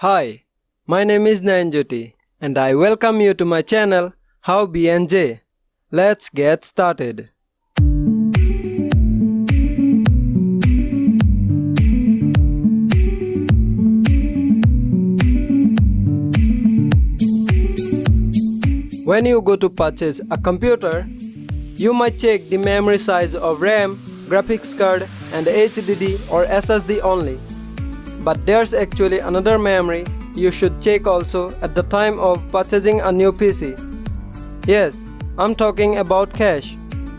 Hi, my name is Nayanjoti and I welcome you to my channel How BNJ. Let's get started. When you go to purchase a computer, you might check the memory size of RAM, graphics card and HDD or SSD only. But there's actually another memory you should check also at the time of purchasing a new PC. Yes, I'm talking about cash.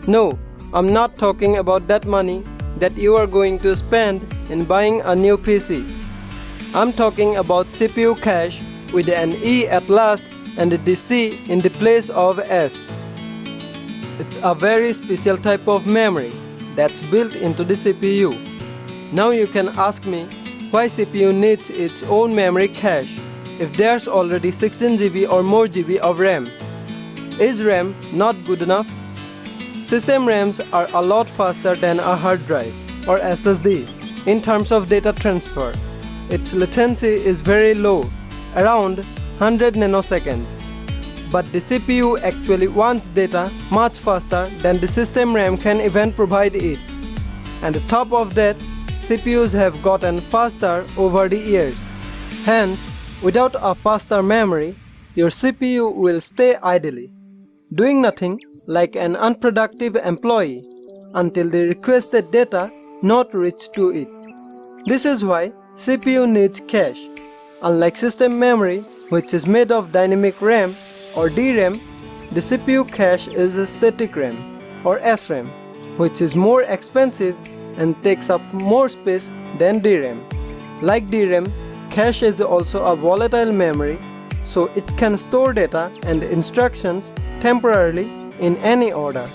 No, I'm not talking about that money that you are going to spend in buying a new PC. I'm talking about CPU cache with an E at last and the C in the place of S. It's a very special type of memory that's built into the CPU. Now you can ask me why CPU needs its own memory cache if there's already 16GB or more GB of RAM. Is RAM not good enough? System RAMs are a lot faster than a hard drive or SSD in terms of data transfer. Its latency is very low, around 100 nanoseconds. But the CPU actually wants data much faster than the system RAM can even provide it. And on top of that, CPUs have gotten faster over the years. Hence, without a faster memory, your CPU will stay idly, doing nothing like an unproductive employee until the requested data not reach to it. This is why CPU needs cache. Unlike system memory, which is made of dynamic RAM or DRAM, the CPU cache is static RAM or SRAM, which is more expensive and takes up more space than DRAM. Like DRAM, cache is also a volatile memory, so it can store data and instructions temporarily in any order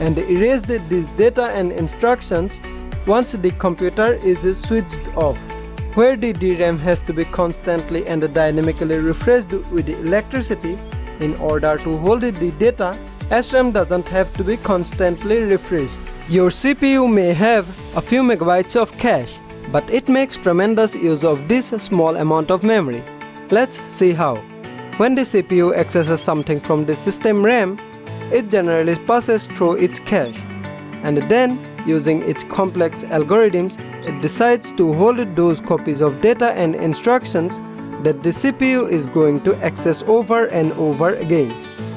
and erase these data and instructions once the computer is switched off where the DRAM has to be constantly and dynamically refreshed with electricity in order to hold the data, SRAM doesn't have to be constantly refreshed. Your CPU may have a few megabytes of cache, but it makes tremendous use of this small amount of memory. Let's see how. When the CPU accesses something from the system RAM, it generally passes through its cache, and then using its complex algorithms, it decides to hold those copies of data and instructions that the CPU is going to access over and over again,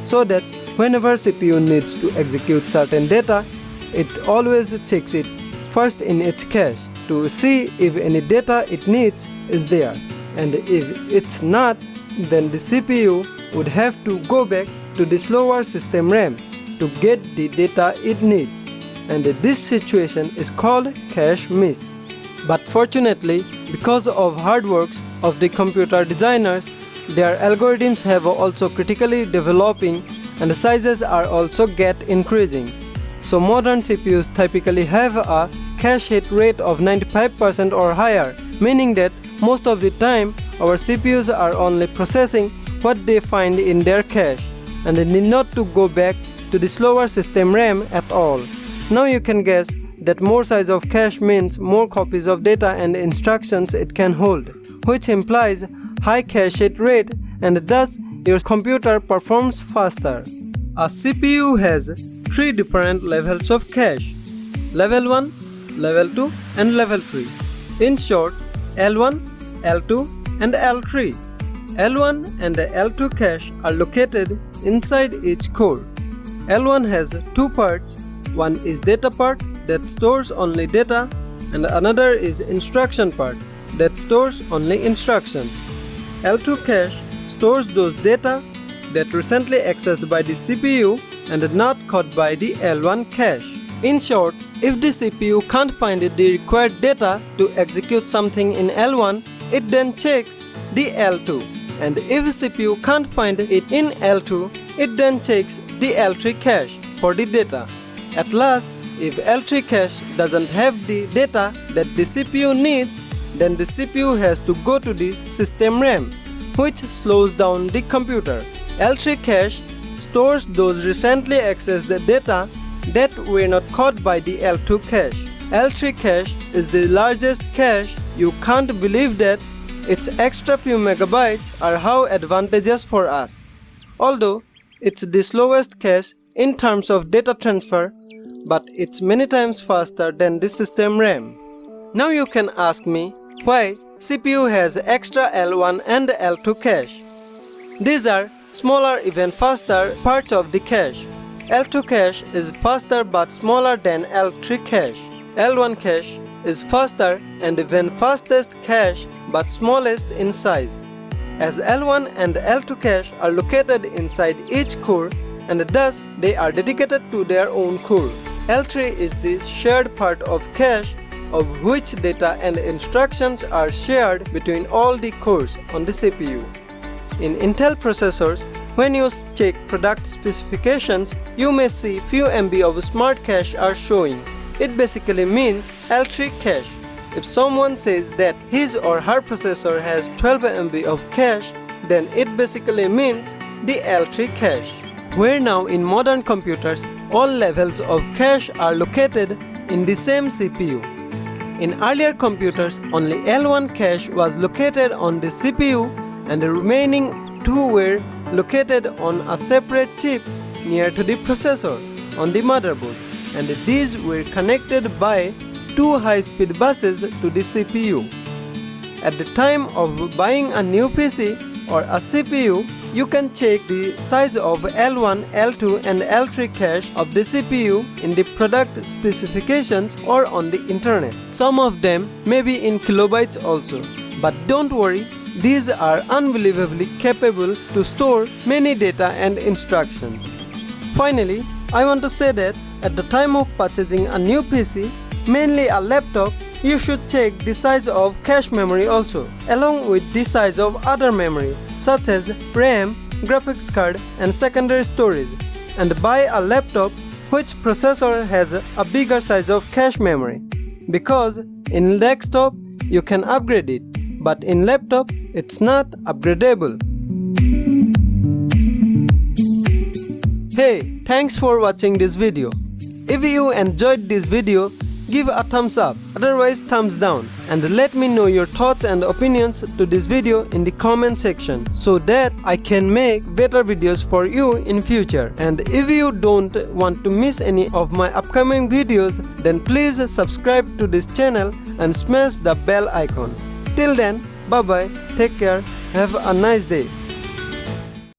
so that whenever CPU needs to execute certain data, it always checks it first in its cache to see if any data it needs is there, and if it's not, then the CPU would have to go back to the slower system RAM to get the data it needs and this situation is called cache miss. But fortunately, because of hard works of the computer designers, their algorithms have also critically developing and the sizes are also get increasing. So modern CPUs typically have a cache hit rate of 95% or higher, meaning that most of the time our CPUs are only processing what they find in their cache and they need not to go back to the slower system RAM at all. Now you can guess that more size of cache means more copies of data and instructions it can hold, which implies high cache hit rate and thus your computer performs faster. A CPU has three different levels of cache, level 1, level 2 and level 3. In short, L1, L2 and L3. L1 and the L2 cache are located inside each core. L1 has two parts one is data part that stores only data and another is instruction part that stores only instructions. L2 cache stores those data that recently accessed by the CPU and not caught by the L1 cache. In short, if the CPU can't find the required data to execute something in L1, it then checks the L2. And if the CPU can't find it in L2, it then checks the L3 cache for the data. At last, if L3 cache doesn't have the data that the CPU needs, then the CPU has to go to the system RAM, which slows down the computer. L3 cache stores those recently accessed data that were not caught by the L2 cache. L3 cache is the largest cache. You can't believe that its extra few megabytes are how advantageous for us. Although it's the slowest cache in terms of data transfer, but it's many times faster than the system RAM. Now you can ask me why CPU has extra L1 and L2 cache. These are smaller even faster parts of the cache. L2 cache is faster but smaller than L3 cache. L1 cache is faster and even fastest cache but smallest in size. As L1 and L2 cache are located inside each core and thus they are dedicated to their own core. L3 is the shared part of cache of which data and instructions are shared between all the cores on the CPU. In Intel processors, when you check product specifications, you may see few MB of smart cache are showing. It basically means L3 cache. If someone says that his or her processor has 12 MB of cache, then it basically means the L3 cache. Where now in modern computers, all levels of cache are located in the same CPU. In earlier computers, only L1 cache was located on the CPU and the remaining two were located on a separate chip near to the processor on the motherboard and these were connected by two high-speed buses to the CPU. At the time of buying a new PC or a CPU, you can check the size of L1, L2 and L3 cache of the CPU in the product specifications or on the internet. Some of them may be in kilobytes also. But don't worry, these are unbelievably capable to store many data and instructions. Finally, I want to say that at the time of purchasing a new PC, mainly a laptop, you should check the size of cache memory also, along with the size of other memory such as RAM, graphics card and secondary storage, and buy a laptop which processor has a bigger size of cache memory. Because in desktop you can upgrade it, but in laptop it's not upgradable. Hey, thanks for watching this video. If you enjoyed this video, give a thumbs up, otherwise thumbs down and let me know your thoughts and opinions to this video in the comment section so that I can make better videos for you in future. And if you don't want to miss any of my upcoming videos, then please subscribe to this channel and smash the bell icon. Till then, bye bye, take care, have a nice day.